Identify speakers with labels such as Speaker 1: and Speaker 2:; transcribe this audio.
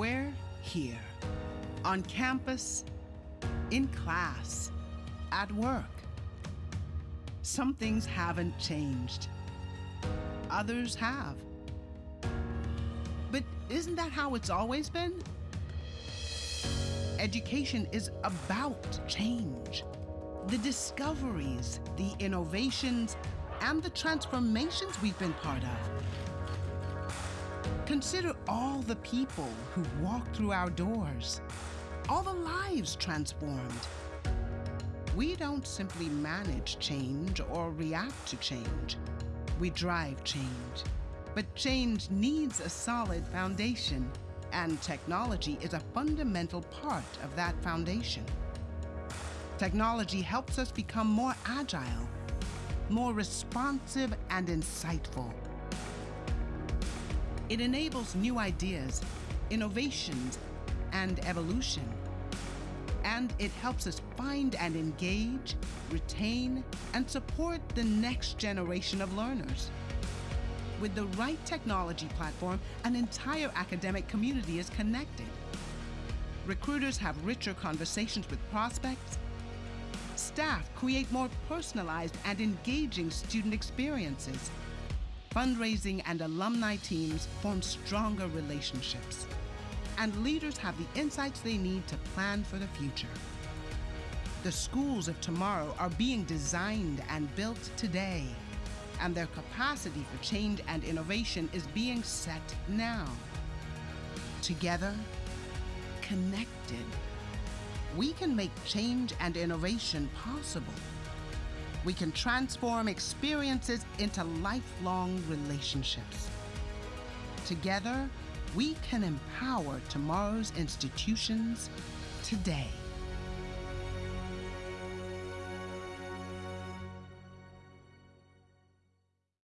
Speaker 1: We're here, on campus, in class, at work. Some things haven't changed. Others have. But isn't that how it's always been? Education is about change. The discoveries, the innovations, and the transformations we've been part of. Consider all the people who walk through our doors, all the lives transformed. We don't simply manage change or react to change. We drive change. But change needs a solid foundation, and technology is a fundamental part of that foundation. Technology helps us become more agile, more responsive and insightful. It enables new ideas, innovations, and evolution. And it helps us find and engage, retain, and support the next generation of learners. With the right technology platform, an entire academic community is connected. Recruiters have richer conversations with prospects. Staff create more personalized and engaging student experiences fundraising and alumni teams form stronger relationships. And leaders have the insights they need to plan for the future. The schools of tomorrow are being designed and built today, and their capacity for change and innovation is being set now. Together, connected, we can make change and innovation possible we can transform experiences into lifelong relationships. Together, we can empower tomorrow's institutions today.